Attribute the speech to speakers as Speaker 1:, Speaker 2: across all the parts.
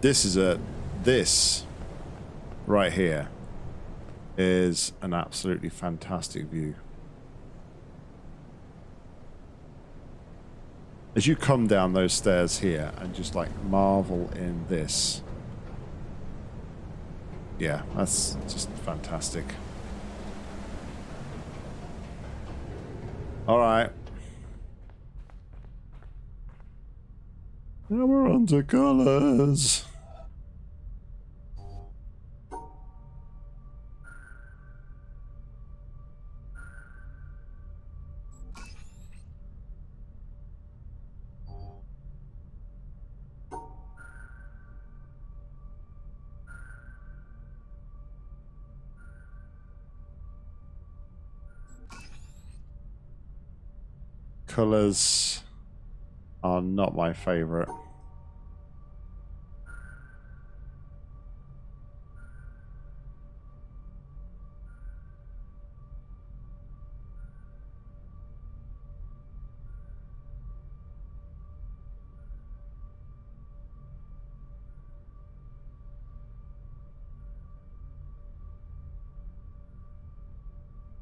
Speaker 1: This is a this right here is an absolutely fantastic view. As you come down those stairs here and just like marvel in this. Yeah, that's just fantastic. All right. Now we're on to colors. Colors are not my favorite.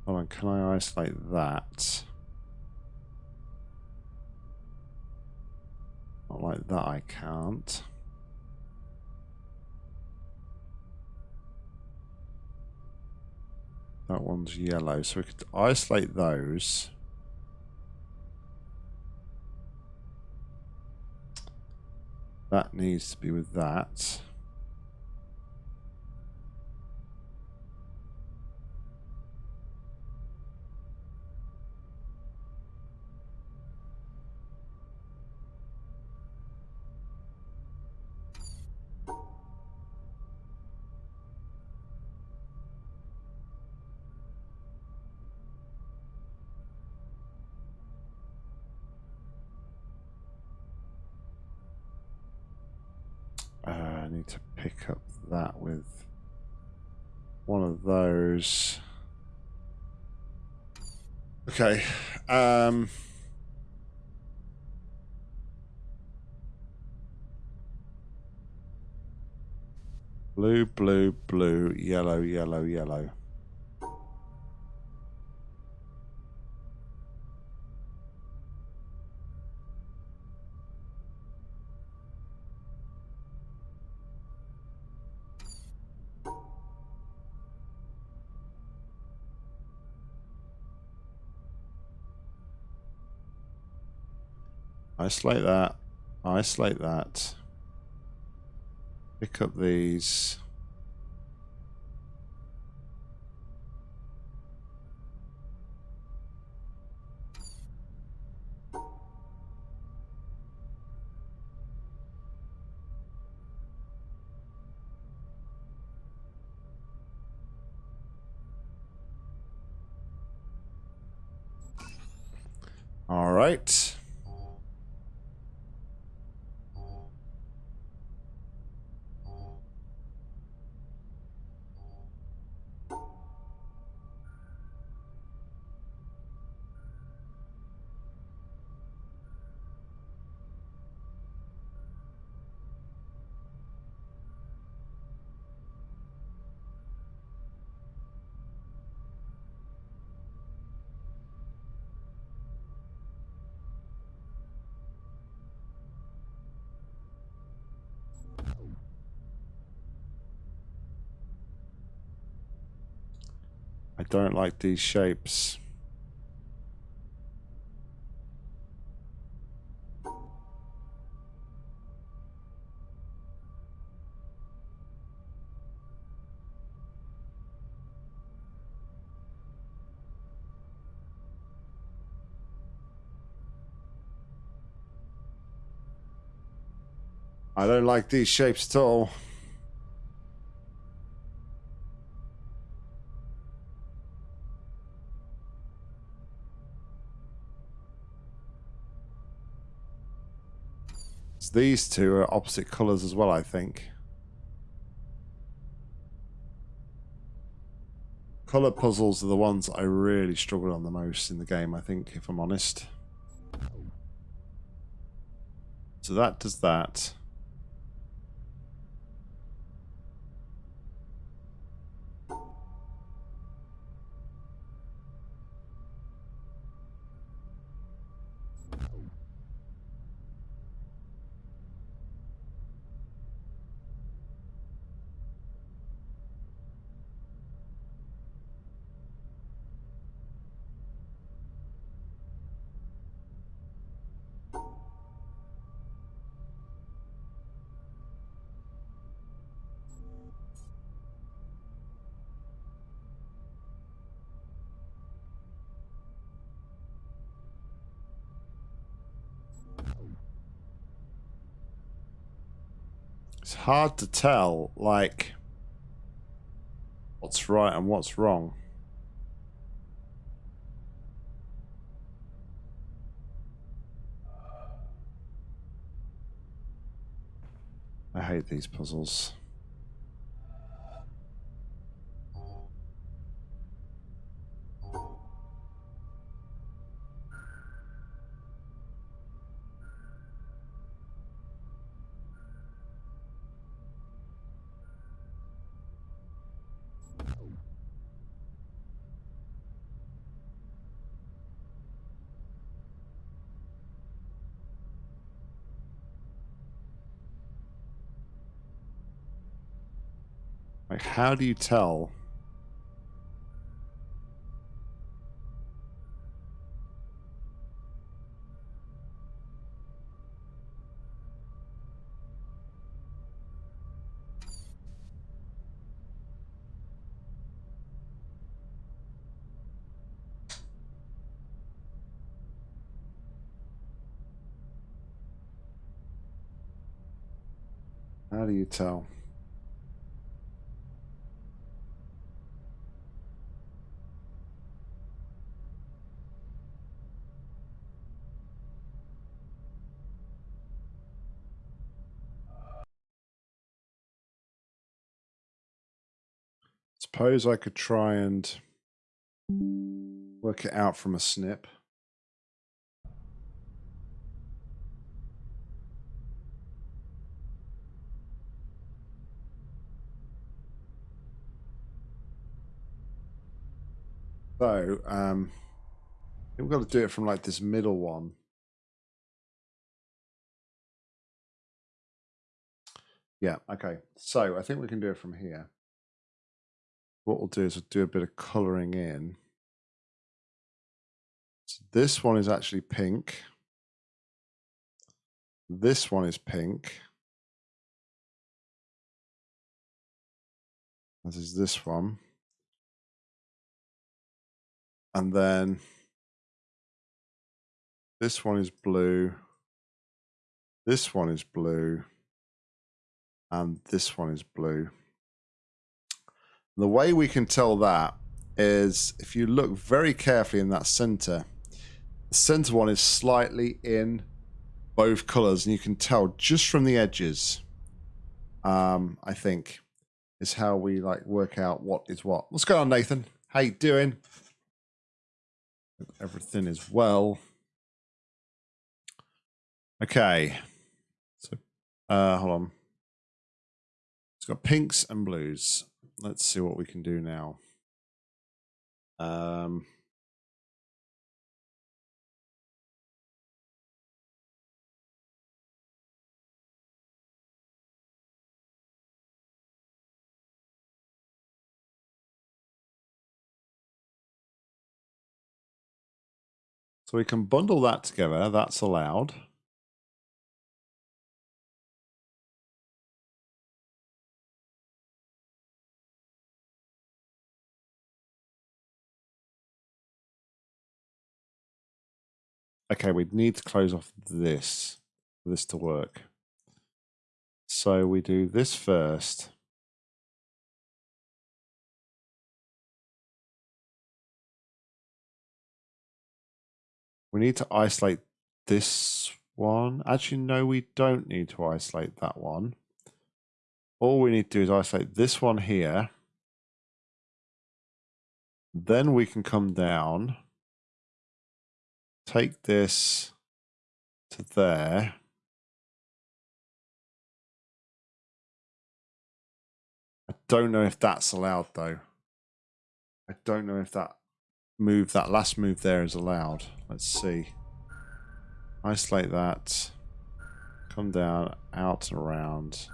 Speaker 1: Hold on, can I isolate that? That I can't. That one's yellow, so we could isolate those. That needs to be with that. To pick up that with one of those. Okay. Um, blue, blue, blue, yellow, yellow, yellow. Isolate that. Isolate that. Pick up these. All right. Don't like these shapes. I don't like these shapes at all. These two are opposite colours as well, I think. Colour puzzles are the ones I really struggle on the most in the game, I think, if I'm honest. So that does that. It's hard to tell, like, what's right and what's wrong. I hate these puzzles. Like, how do you tell? How do you tell? Suppose I could try and work it out from a snip. So, um, we've got to do it from like this middle one. Yeah, okay. So I think we can do it from here. What we'll do is we'll do a bit of colouring in. So this one is actually pink. This one is pink. This is this one. And then this one is blue. This one is blue. And this one is blue. And the way we can tell that is if you look very carefully in that center, the center one is slightly in both colors, and you can tell just from the edges. Um, I think is how we like work out what is what. What's going on, Nathan? How you doing? everything is well. Okay. So, uh, hold on. It's got pinks and blues. Let's see what we can do now. Um, So we can bundle that together. That's allowed. Okay, we need to close off this for this to work. So we do this first. We need to isolate this one. Actually, no, we don't need to isolate that one. All we need to do is isolate this one here. Then we can come down, take this to there. I don't know if that's allowed though. I don't know if that move, that last move there is allowed. Let's see. Isolate that. Come down, out and around.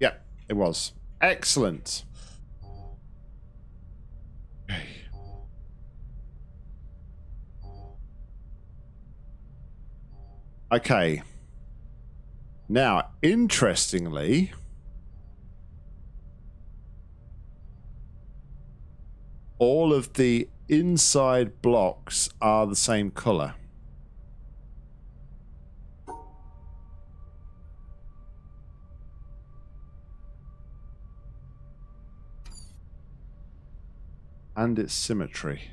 Speaker 1: Yep, it was. Excellent. Okay. Okay. Now, interestingly, all of the inside blocks are the same color. And its symmetry.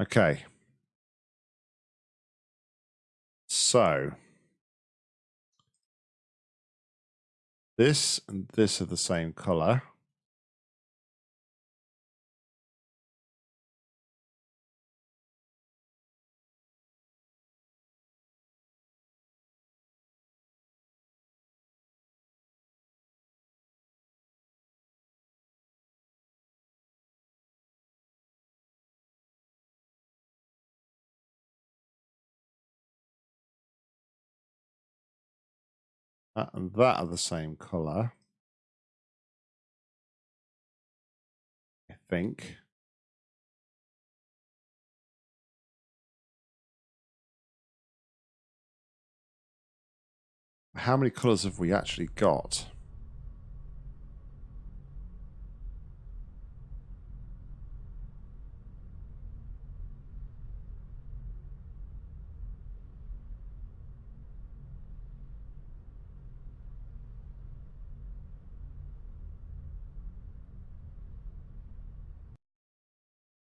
Speaker 1: Okay. So this and this are the same color. That and that are the same color. I think. How many colors have we actually got?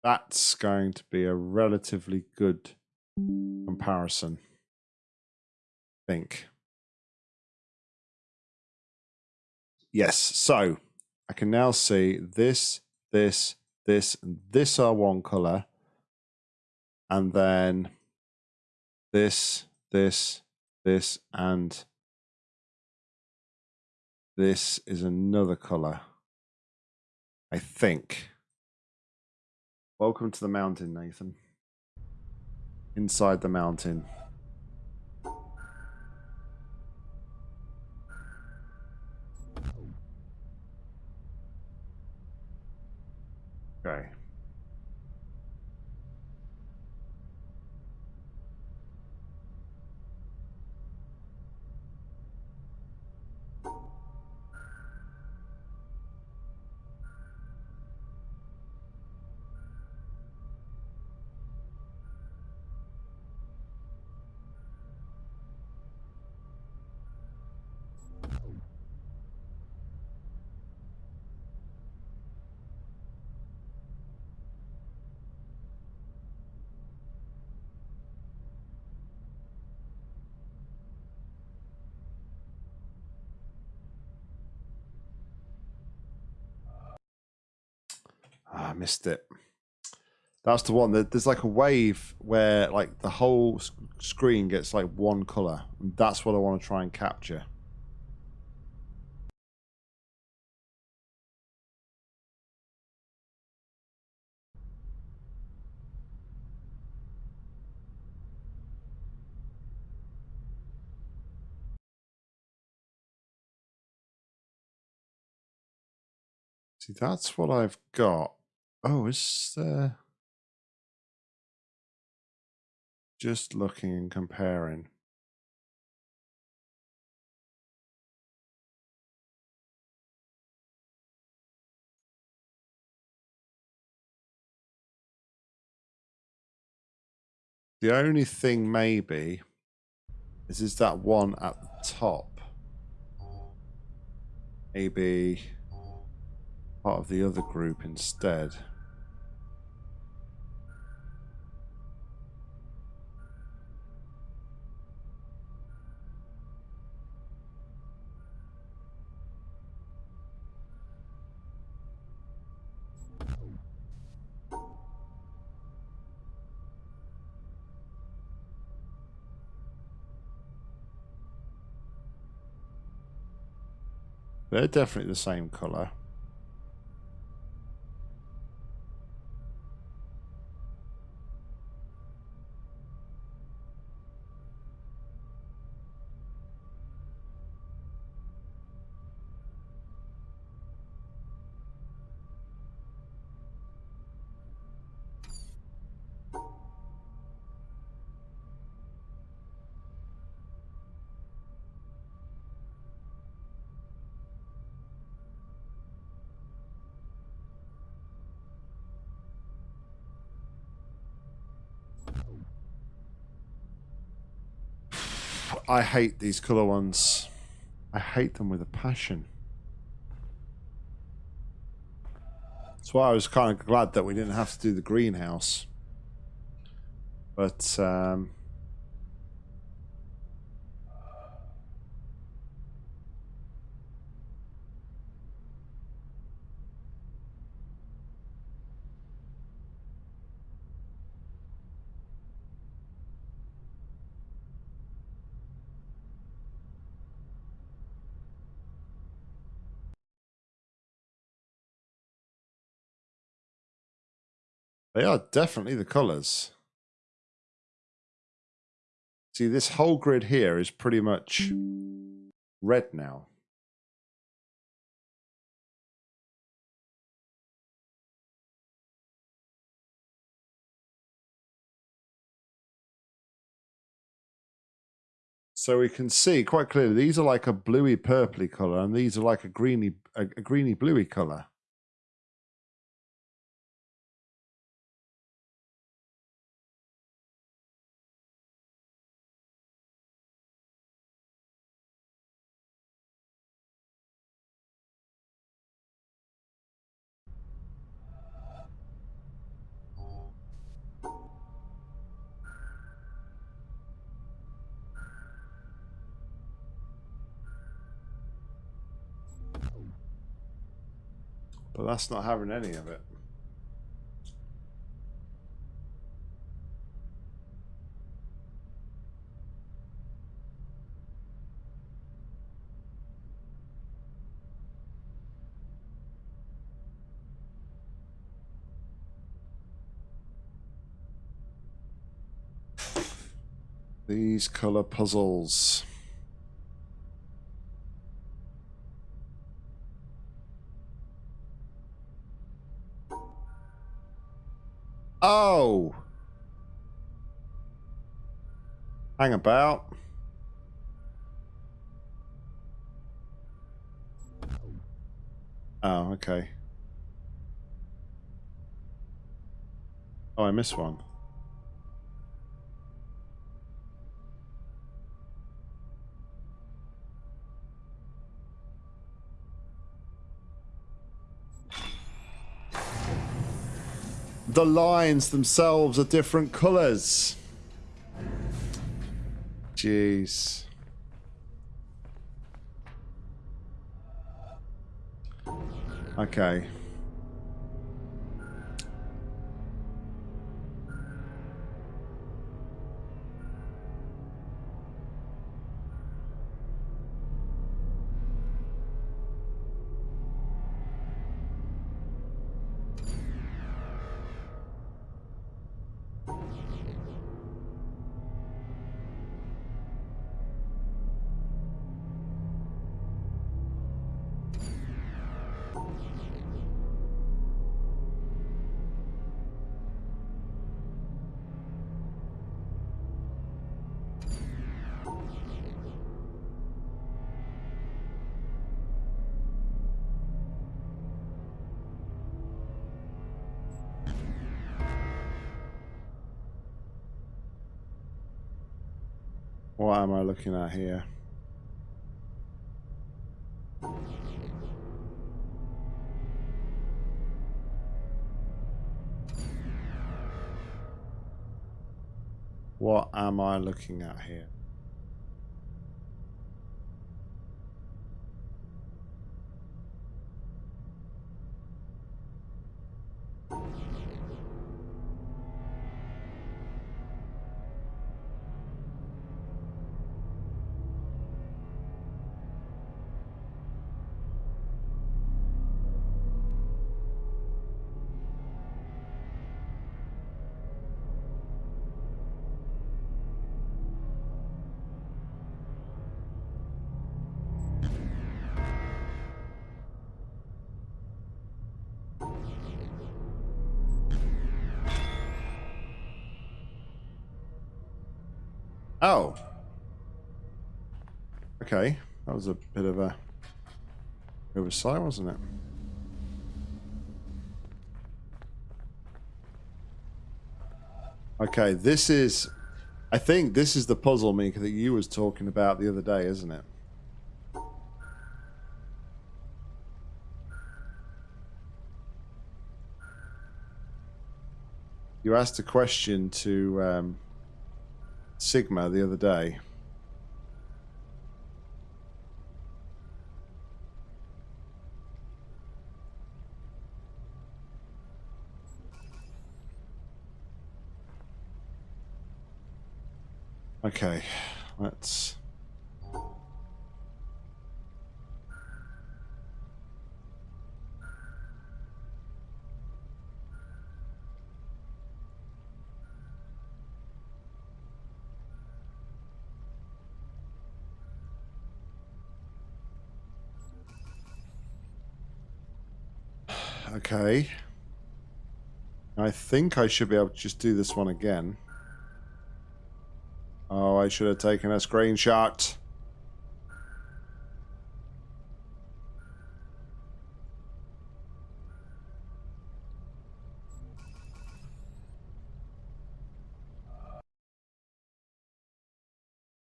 Speaker 1: That's going to be a relatively good comparison. I think. Yes, so I can now see this, this, this, and this are one color. And then this, this, this, and this is another color. I think. Welcome to the mountain, Nathan. Inside the mountain. Okay. Ah, I missed it. That's the one. That There's like a wave where like the whole screen gets like one color. And that's what I want to try and capture. See, that's what I've got. Oh, is there... Just looking and comparing. The only thing maybe is is that one at the top. Maybe part of the other group instead. They're definitely the same colour. I hate these colour ones. I hate them with a passion. That's why I was kind of glad that we didn't have to do the greenhouse. But, um... They are definitely the colours. See, this whole grid here is pretty much red now. So we can see quite clearly these are like a bluey purpley color and these are like a greeny a, a greeny bluey color. But that's not having any of it. These color puzzles. Hang about. Oh, okay. Oh, I missed one. the lines themselves are different colors. Jeez. Okay. What am I looking at here? What am I looking at here? Oh. Okay. That was a bit of a oversight, wasn't it? Okay, this is I think this is the puzzle, Mika, that you was talking about the other day, isn't it? You asked a question to um, Sigma the other day. Okay, let's... Okay. I think I should be able to just do this one again. Oh, I should have taken a screenshot.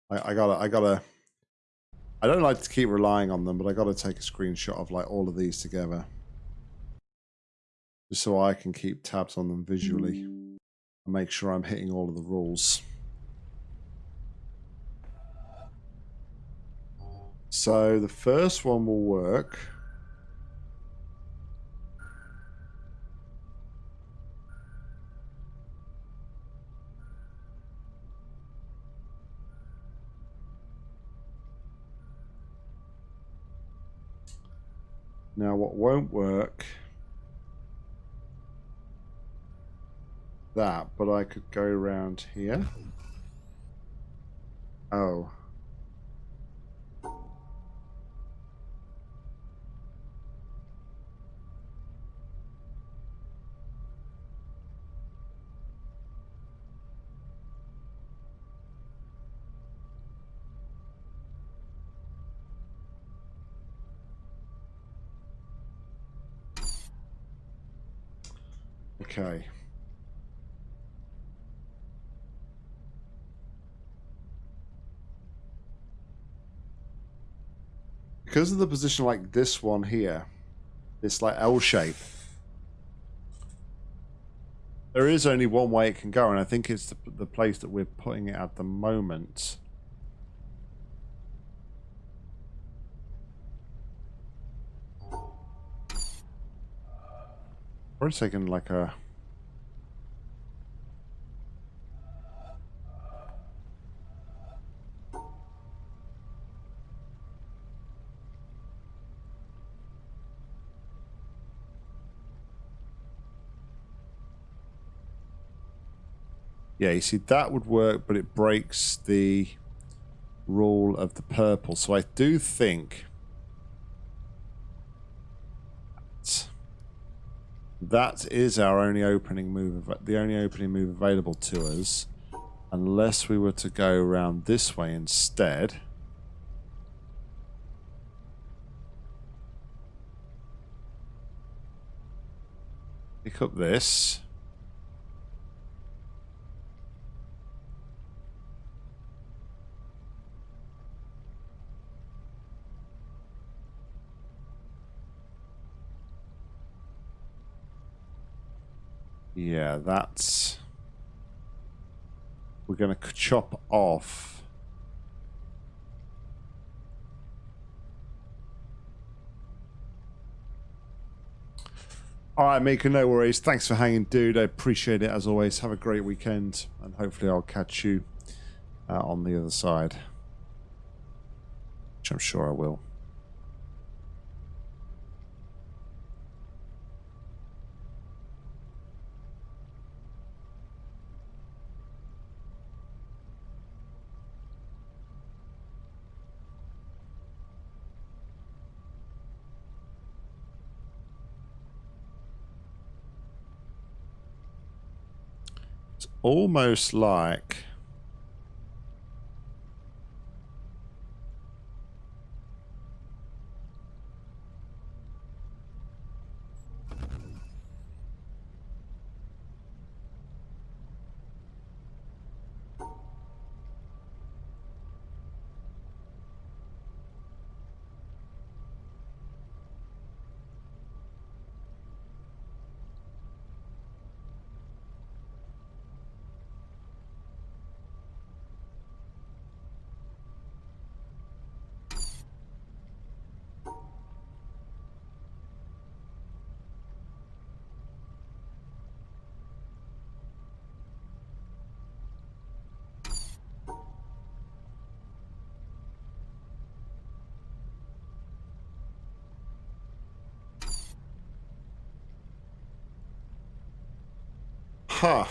Speaker 1: I, I gotta, I gotta, I don't like to keep relying on them, but I gotta take a screenshot of like all of these together. Just so I can keep tabs on them visually and make sure I'm hitting all of the rules. So the first one will work. Now what won't work that, but I could go around here. Oh. Okay. Because of the position like this one here, this like L shape, there is only one way it can go, and I think it's the, the place that we're putting it at the moment. We're taking like a... Yeah, you see, that would work, but it breaks the rule of the purple. So I do think that is our only opening move, the only opening move available to us, unless we were to go around this way instead. Pick up this. Yeah, that's... We're going to chop off... All right, Mika, no worries. Thanks for hanging, dude. I appreciate it as always. Have a great weekend, and hopefully I'll catch you uh, on the other side. Which I'm sure I will. Almost like Huh.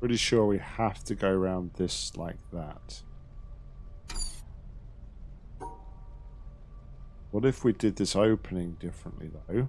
Speaker 1: Pretty sure we have to go around this like that. What if we did this opening differently though?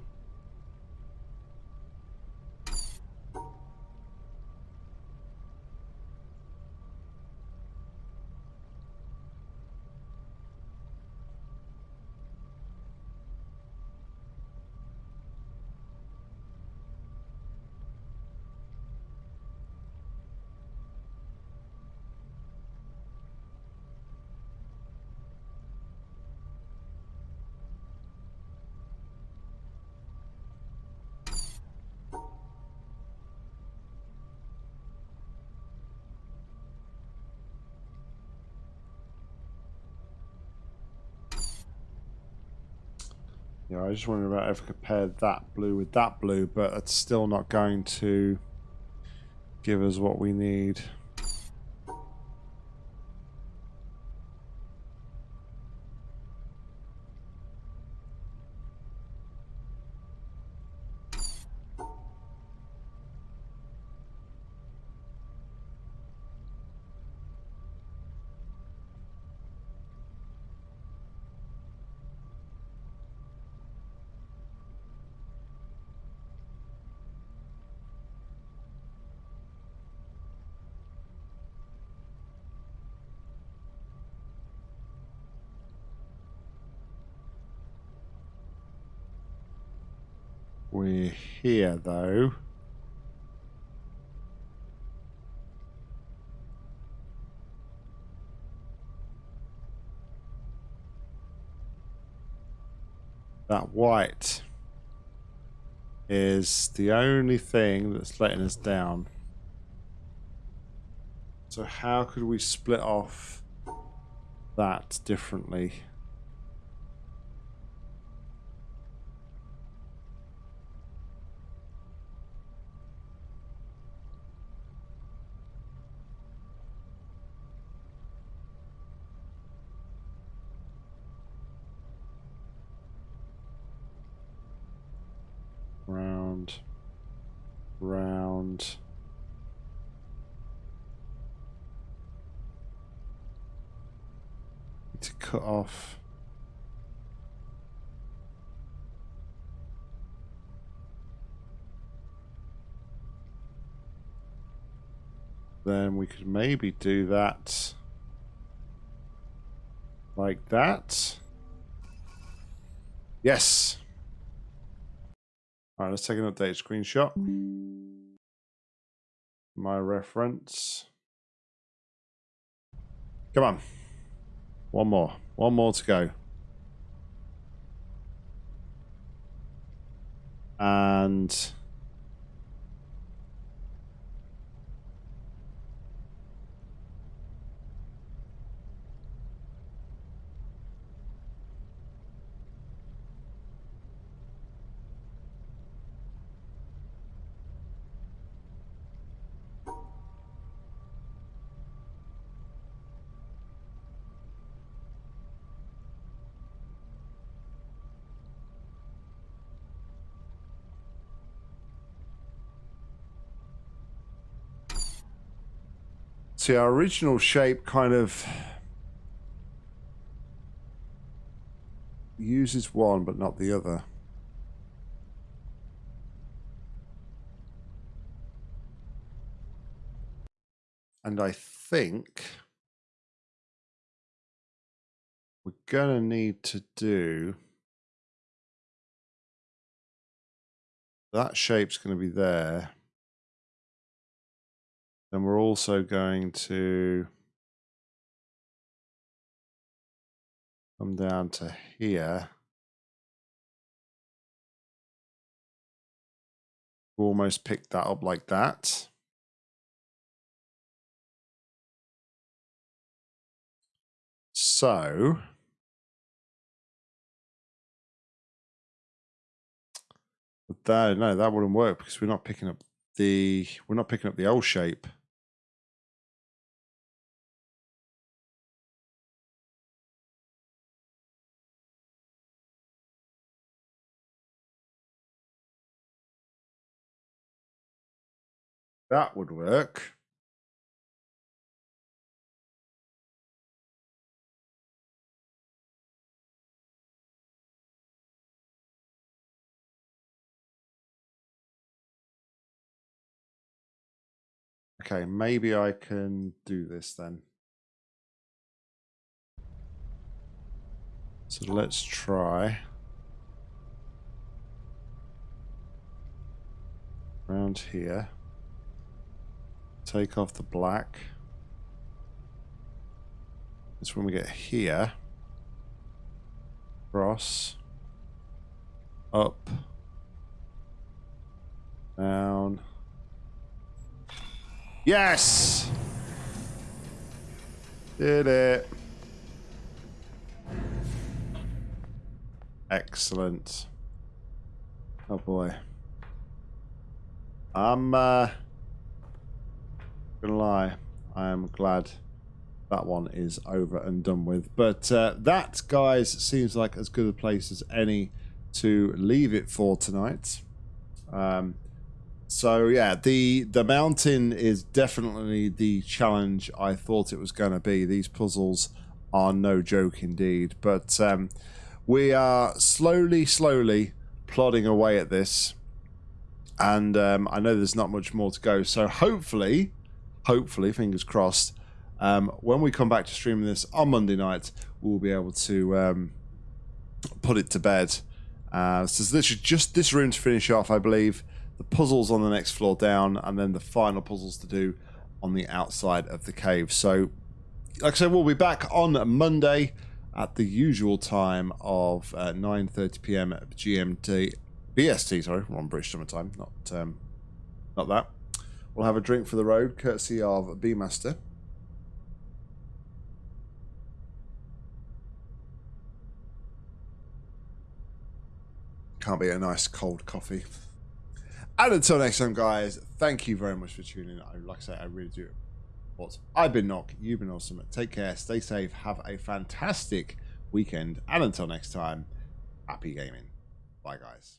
Speaker 1: Yeah, I just wondering about if I compared that blue with that blue, but it's still not going to give us what we need. Though. That white is the only thing that's letting us down. So how could we split off that differently? Off. Then we could maybe do that like that. Yes. All right, let's take an update screenshot. My reference. Come on. One more. One more to go. And See, our original shape kind of uses one but not the other. And I think we're going to need to do that shape's going to be there. Then we're also going to come down to here. Almost pick that up like that. So that, no, that wouldn't work because we're not picking up the we're not picking up the L shape. That would work. Okay, maybe I can do this then. So let's try. Around here. Take off the black. That's when we get here. Cross. Up. Down. Yes! Did it. Excellent. Oh boy. I'm uh gonna lie, I am glad that one is over and done with. But uh, that, guys, seems like as good a place as any to leave it for tonight. Um, so yeah, the the mountain is definitely the challenge I thought it was going to be. These puzzles are no joke indeed, but um, we are slowly, slowly plodding away at this, and um, I know there's not much more to go. So hopefully, hopefully, fingers crossed, um, when we come back to streaming this on Monday night, we'll be able to um, put it to bed. Uh, so this is just this room to finish off, I believe the puzzles on the next floor down, and then the final puzzles to do on the outside of the cave. So, like I said, we'll be back on Monday at the usual time of uh, 9:30 p.m. GMT, BST. Sorry, we're on British Summer Time, not um, not that. We'll have a drink for the road, courtesy of Beemaster. Can't be a nice cold coffee. And until next time, guys, thank you very much for tuning in. Like I say, I really do. But I've been Nock. You've been awesome. Take care. Stay safe. Have a fantastic weekend. And until next time, happy gaming. Bye, guys.